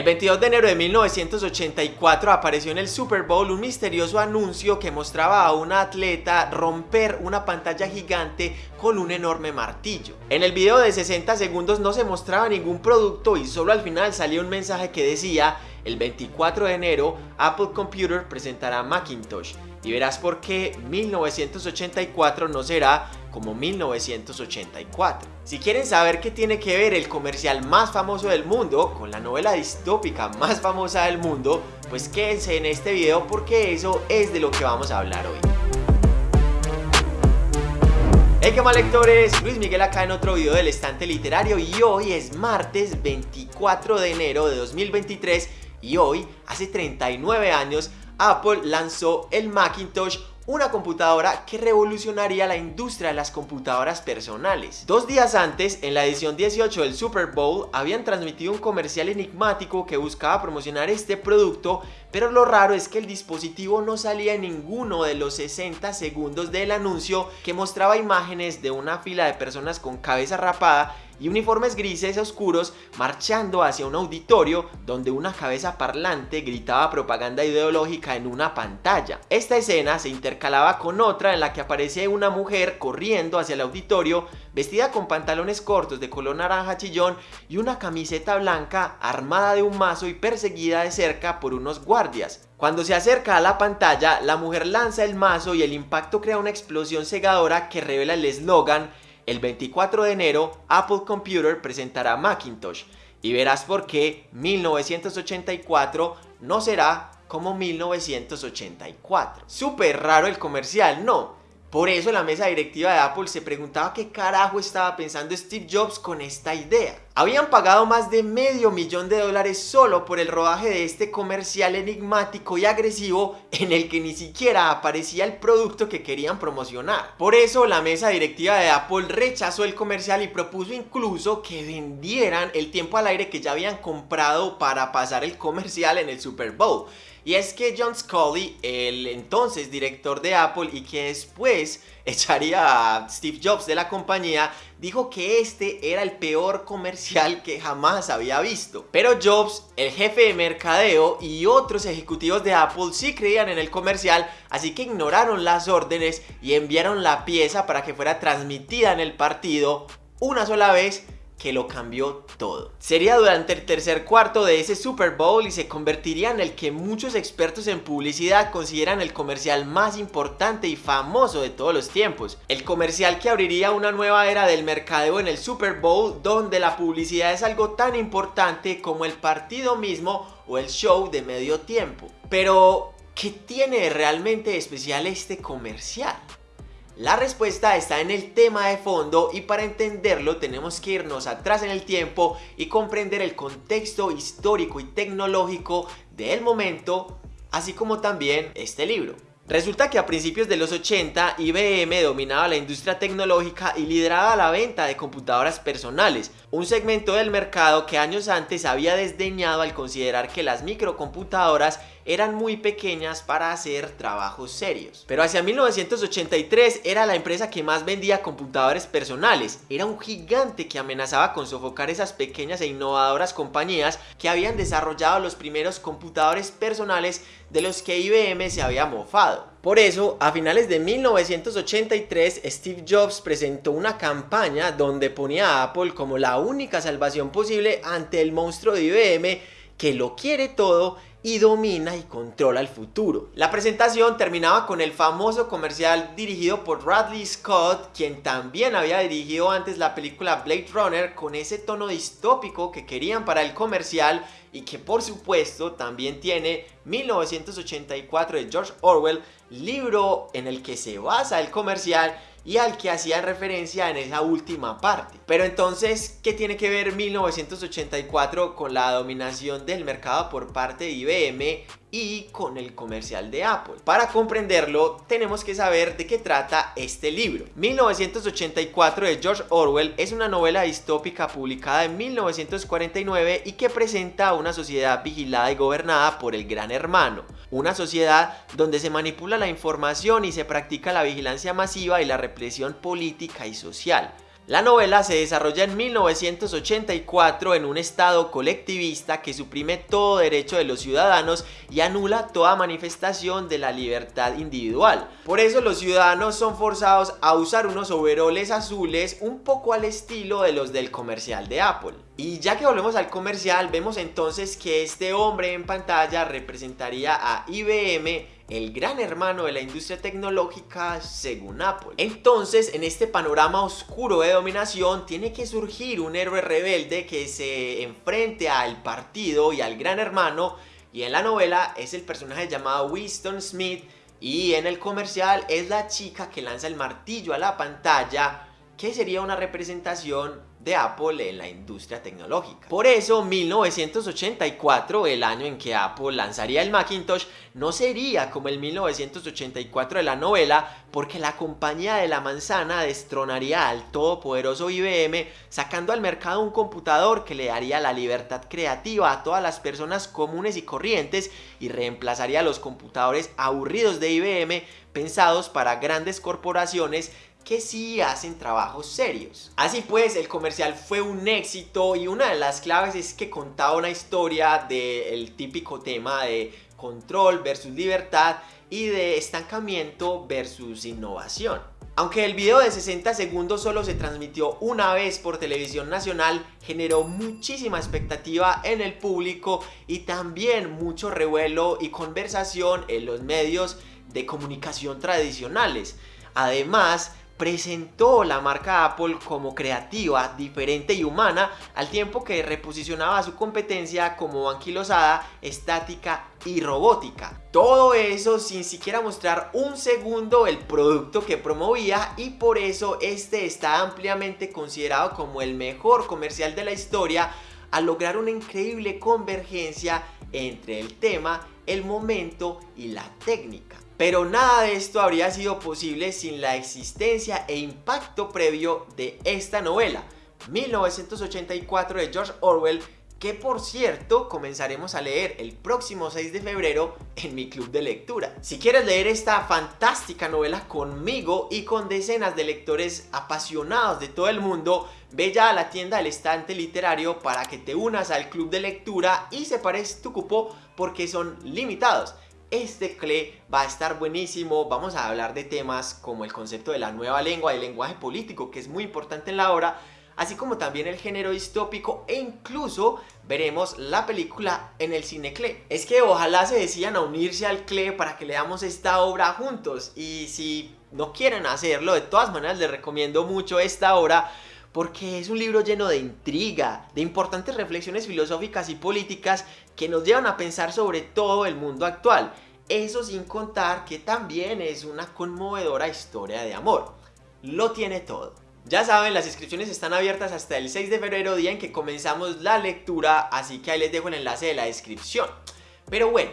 El 22 de enero de 1984 apareció en el Super Bowl un misterioso anuncio que mostraba a una atleta romper una pantalla gigante con un enorme martillo. En el video de 60 segundos no se mostraba ningún producto y solo al final salía un mensaje que decía el 24 de enero Apple Computer presentará Macintosh y verás por qué 1984 no será como 1984. Si quieren saber qué tiene que ver el comercial más famoso del mundo con la novela distópica más famosa del mundo, pues quédense en este video porque eso es de lo que vamos a hablar hoy. Hey qué mal lectores, Luis Miguel acá en otro video del estante literario y hoy es martes 24 de enero de 2023 y hoy, hace 39 años, Apple lanzó el Macintosh una computadora que revolucionaría la industria de las computadoras personales. Dos días antes, en la edición 18 del Super Bowl, habían transmitido un comercial enigmático que buscaba promocionar este producto, pero lo raro es que el dispositivo no salía en ninguno de los 60 segundos del anuncio que mostraba imágenes de una fila de personas con cabeza rapada y uniformes grises oscuros marchando hacia un auditorio donde una cabeza parlante gritaba propaganda ideológica en una pantalla. Esta escena se intercalaba con otra en la que aparece una mujer corriendo hacia el auditorio vestida con pantalones cortos de color naranja chillón y una camiseta blanca armada de un mazo y perseguida de cerca por unos guardias. Cuando se acerca a la pantalla, la mujer lanza el mazo y el impacto crea una explosión cegadora que revela el eslogan el 24 de enero Apple Computer presentará Macintosh y verás por qué 1984 no será como 1984. Súper raro el comercial, ¿no? Por eso la mesa directiva de Apple se preguntaba qué carajo estaba pensando Steve Jobs con esta idea. Habían pagado más de medio millón de dólares solo por el rodaje de este comercial enigmático y agresivo en el que ni siquiera aparecía el producto que querían promocionar. Por eso la mesa directiva de Apple rechazó el comercial y propuso incluso que vendieran el tiempo al aire que ya habían comprado para pasar el comercial en el Super Bowl. Y es que John Scully, el entonces director de Apple y que después echaría a Steve Jobs de la compañía, dijo que este era el peor comercial que jamás había visto. Pero Jobs, el jefe de mercadeo y otros ejecutivos de Apple sí creían en el comercial, así que ignoraron las órdenes y enviaron la pieza para que fuera transmitida en el partido una sola vez que lo cambió todo. Sería durante el tercer cuarto de ese Super Bowl y se convertiría en el que muchos expertos en publicidad consideran el comercial más importante y famoso de todos los tiempos. El comercial que abriría una nueva era del mercadeo en el Super Bowl donde la publicidad es algo tan importante como el partido mismo o el show de medio tiempo. Pero, ¿qué tiene realmente especial este comercial? La respuesta está en el tema de fondo y para entenderlo tenemos que irnos atrás en el tiempo y comprender el contexto histórico y tecnológico del momento, así como también este libro. Resulta que a principios de los 80 IBM dominaba la industria tecnológica y lideraba la venta de computadoras personales, un segmento del mercado que años antes había desdeñado al considerar que las microcomputadoras eran muy pequeñas para hacer trabajos serios. Pero hacia 1983 era la empresa que más vendía computadores personales, era un gigante que amenazaba con sofocar esas pequeñas e innovadoras compañías que habían desarrollado los primeros computadores personales de los que IBM se había mofado. Por eso, a finales de 1983, Steve Jobs presentó una campaña donde ponía a Apple como la única salvación posible ante el monstruo de IBM que lo quiere todo y domina y controla el futuro. La presentación terminaba con el famoso comercial dirigido por Bradley Scott, quien también había dirigido antes la película Blade Runner con ese tono distópico que querían para el comercial y que por supuesto también tiene 1984 de George Orwell, libro en el que se basa el comercial y al que hacía referencia en esa última parte. Pero entonces, ¿qué tiene que ver 1984 con la dominación del mercado por parte de IBM y con el comercial de Apple. Para comprenderlo, tenemos que saber de qué trata este libro. 1984 de George Orwell es una novela distópica publicada en 1949 y que presenta una sociedad vigilada y gobernada por el gran hermano. Una sociedad donde se manipula la información y se practica la vigilancia masiva y la represión política y social. La novela se desarrolla en 1984 en un estado colectivista que suprime todo derecho de los ciudadanos y anula toda manifestación de la libertad individual. Por eso los ciudadanos son forzados a usar unos overoles azules un poco al estilo de los del comercial de Apple. Y ya que volvemos al comercial, vemos entonces que este hombre en pantalla representaría a IBM el gran hermano de la industria tecnológica según Apple. Entonces, en este panorama oscuro de dominación, tiene que surgir un héroe rebelde que se enfrente al partido y al gran hermano, y en la novela es el personaje llamado Winston Smith, y en el comercial es la chica que lanza el martillo a la pantalla, que sería una representación de Apple en la industria tecnológica. Por eso 1984, el año en que Apple lanzaría el Macintosh, no sería como el 1984 de la novela, porque la compañía de la manzana destronaría al todopoderoso IBM, sacando al mercado un computador que le daría la libertad creativa a todas las personas comunes y corrientes y reemplazaría los computadores aburridos de IBM pensados para grandes corporaciones que sí hacen trabajos serios. Así pues, el comercial fue un éxito y una de las claves es que contaba una historia del típico tema de control versus libertad y de estancamiento versus innovación. Aunque el video de 60 segundos solo se transmitió una vez por televisión nacional, generó muchísima expectativa en el público y también mucho revuelo y conversación en los medios de comunicación tradicionales. Además, presentó la marca Apple como creativa, diferente y humana, al tiempo que reposicionaba su competencia como anquilosada, estática y robótica. Todo eso sin siquiera mostrar un segundo el producto que promovía y por eso este está ampliamente considerado como el mejor comercial de la historia al lograr una increíble convergencia entre el tema, el momento y la técnica. Pero nada de esto habría sido posible sin la existencia e impacto previo de esta novela, 1984 de George Orwell, que por cierto comenzaremos a leer el próximo 6 de febrero en mi club de lectura. Si quieres leer esta fantástica novela conmigo y con decenas de lectores apasionados de todo el mundo, ve ya a la tienda del estante literario para que te unas al club de lectura y separes tu cupo porque son limitados. Este CLE va a estar buenísimo, vamos a hablar de temas como el concepto de la nueva lengua el lenguaje político que es muy importante en la obra, así como también el género distópico e incluso veremos la película en el cine CLE. Es que ojalá se decían a unirse al CLE para que leamos esta obra juntos y si no quieren hacerlo, de todas maneras les recomiendo mucho esta obra porque es un libro lleno de intriga, de importantes reflexiones filosóficas y políticas que nos llevan a pensar sobre todo el mundo actual. Eso sin contar que también es una conmovedora historia de amor. Lo tiene todo. Ya saben, las inscripciones están abiertas hasta el 6 de febrero, día en que comenzamos la lectura, así que ahí les dejo el enlace de la descripción. Pero bueno,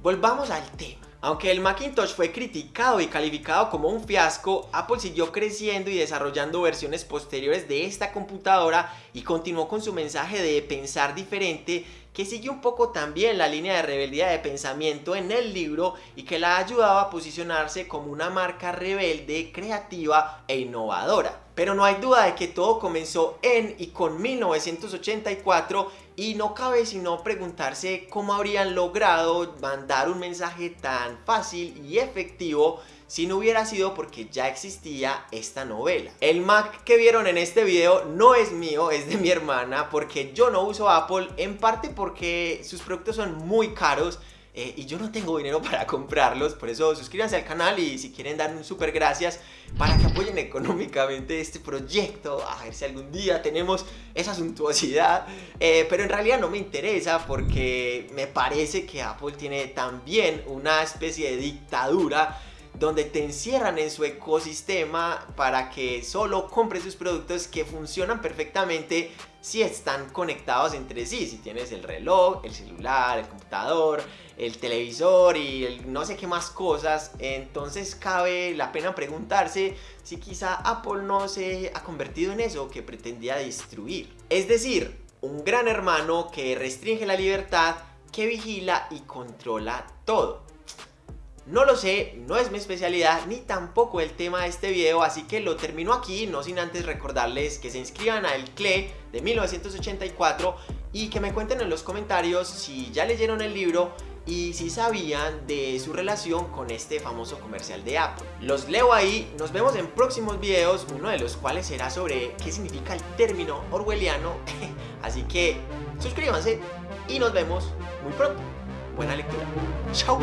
volvamos al tema. Aunque el Macintosh fue criticado y calificado como un fiasco, Apple siguió creciendo y desarrollando versiones posteriores de esta computadora y continuó con su mensaje de pensar diferente que sigue un poco también la línea de rebeldía de pensamiento en el libro y que la ayudaba a posicionarse como una marca rebelde, creativa e innovadora. Pero no hay duda de que todo comenzó en y con 1984 y no cabe sino preguntarse cómo habrían logrado mandar un mensaje tan fácil y efectivo si no hubiera sido porque ya existía esta novela. El Mac que vieron en este video no es mío, es de mi hermana porque yo no uso Apple, en parte porque sus productos son muy caros eh, y yo no tengo dinero para comprarlos, por eso suscríbanse al canal y si quieren dar un super gracias para que apoyen económicamente este proyecto, a ver si algún día tenemos esa suntuosidad, eh, pero en realidad no me interesa porque me parece que Apple tiene también una especie de dictadura donde te encierran en su ecosistema para que solo compres sus productos que funcionan perfectamente si están conectados entre sí, si tienes el reloj, el celular, el computador, el televisor y no sé qué más cosas, entonces cabe la pena preguntarse si quizá Apple no se ha convertido en eso que pretendía destruir. Es decir, un gran hermano que restringe la libertad, que vigila y controla todo. No lo sé, no es mi especialidad ni tampoco el tema de este video, así que lo termino aquí, no sin antes recordarles que se inscriban a El CLE de 1984 y que me cuenten en los comentarios si ya leyeron el libro y si sabían de su relación con este famoso comercial de Apple. Los leo ahí, nos vemos en próximos videos, uno de los cuales será sobre qué significa el término orwelliano, así que suscríbanse y nos vemos muy pronto. Buena lectura. Chao.